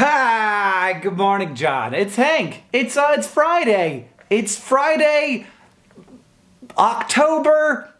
Hi, good morning, John. It's Hank. It's uh, it's Friday. It's Friday, October.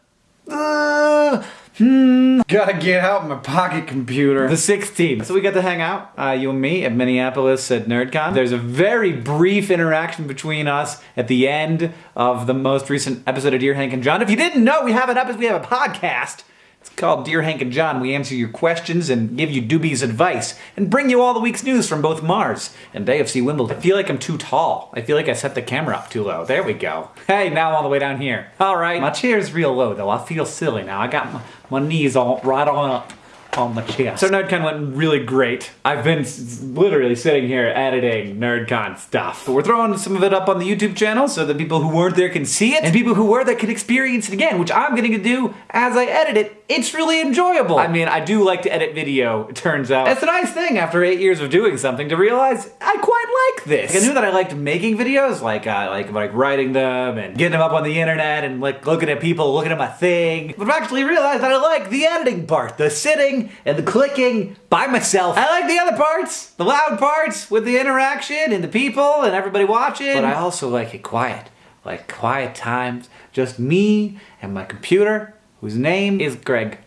Uh, hmm. Gotta get out my pocket computer. The 16th. So we got to hang out, uh, you and me, at Minneapolis at NerdCon. There's a very brief interaction between us at the end of the most recent episode of Dear Hank and John. If you didn't know, we have an episode. We have a podcast. It's called Dear Hank and John. We answer your questions and give you dubious advice and bring you all the week's news from both Mars and AFC Wimbledon. I feel like I'm too tall. I feel like I set the camera up too low. There we go. Hey, now all the way down here. All right. My chair's real low though. I feel silly now. I got my, my knees all right on up on the chest. So NerdCon went really great. I've been s- literally sitting here editing NerdCon stuff. But we're throwing some of it up on the YouTube channel so that people who weren't there can see it, and people who were there can experience it again, which I'm getting to do as I edit it. It's really enjoyable. I mean, I do like to edit video, it turns out. It's a nice thing after eight years of doing something to realize I quite like this. Like, I knew that I liked making videos, like uh, like like writing them and getting them up on the internet and like looking at people looking at my thing. But I've actually realized that I like the editing part, the sitting and the clicking by myself. I like the other parts, the loud parts with the interaction and the people and everybody watching. But I also like it quiet, like quiet times, just me and my computer, whose name is Greg.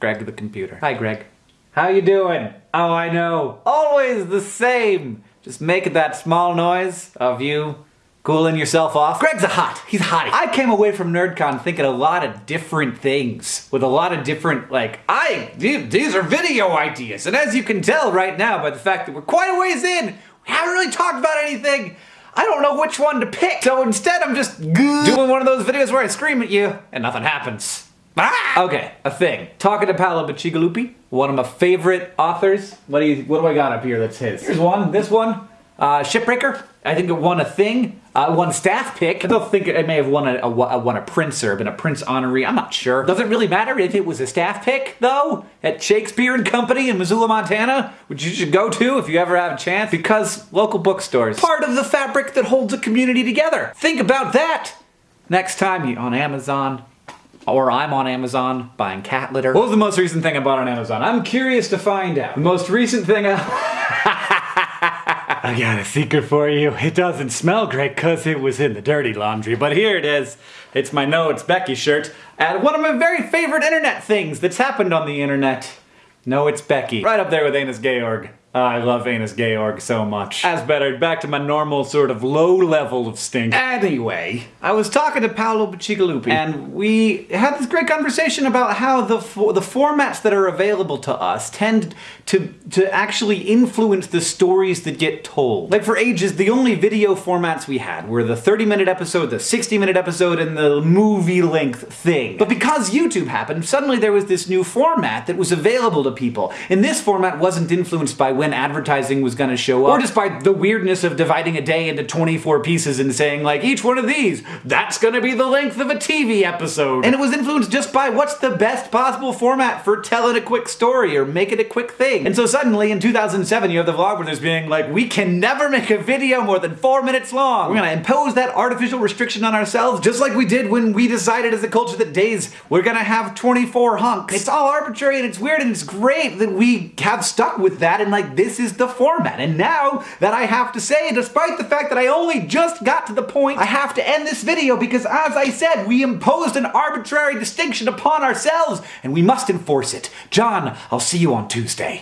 Greg the computer. Hi, Greg. How you doing? Oh, I know. Always the same. Just making that small noise of you cooling yourself off. Greg's a hot. He's hottie. I came away from NerdCon thinking a lot of different things with a lot of different like I these are video ideas. And as you can tell right now by the fact that we're quite a ways in, we haven't really talked about anything. I don't know which one to pick. So instead I'm just doing one of those videos where I scream at you and nothing happens. Ah! Okay, a thing. Talking to Paolo Bacigalupi, one of my favorite authors. What do you? What do I got up here? That's his. Here's one. This one, uh, Shipbreaker. I think it won a thing. Uh, won staff pick. I don't think it may have won a, a, a won a Printz or been a Printz honoree. I'm not sure. Doesn't really matter if it was a staff pick though at Shakespeare and Company in Missoula, Montana, which you should go to if you ever have a chance because local bookstores part of the fabric that holds a community together. Think about that next time you on Amazon or I'm on Amazon buying cat litter. What was the most recent thing I bought on Amazon? I'm curious to find out. The most recent thing I. I got a secret for you. It doesn't smell great because it was in the dirty laundry, but here it is. It's my No It's Becky shirt. And one of my very favorite internet things that's happened on the internet. No, it's Becky. Right up there with Anus Georg. I love Anus Georg so much. As better, back to my normal sort of low level of stink. Anyway, I was talking to Paolo Bacigalupi, and we had this great conversation about how the the formats that are available to us tend to to actually influence the stories that get told. Like for ages, the only video formats we had were the 30 minute episode, the 60 minute episode, and the movie length thing. But because YouTube happened, suddenly there was this new format that was available to people. And this format wasn't influenced by when advertising was going to show up, or just by the weirdness of dividing a day into 24 pieces and saying, like, each one of these, that's going to be the length of a TV episode. And it was influenced just by what's the best possible format for telling a quick story or making a quick thing. And so suddenly in 2007, you have the vlogbrothers being like, we can never make a video more than four minutes long. We're going to impose that artificial restriction on ourselves, just like we did when we decided as a culture that days we're going to have 24 hunks. It's all arbitrary and it's weird and it's great that we have stuck with that and this is the format. And now that I have to say, despite the fact that I only just got to the point, I have to end this video because as I said, we imposed an arbitrary distinction upon ourselves and we must enforce it. John, I'll see you on Tuesday.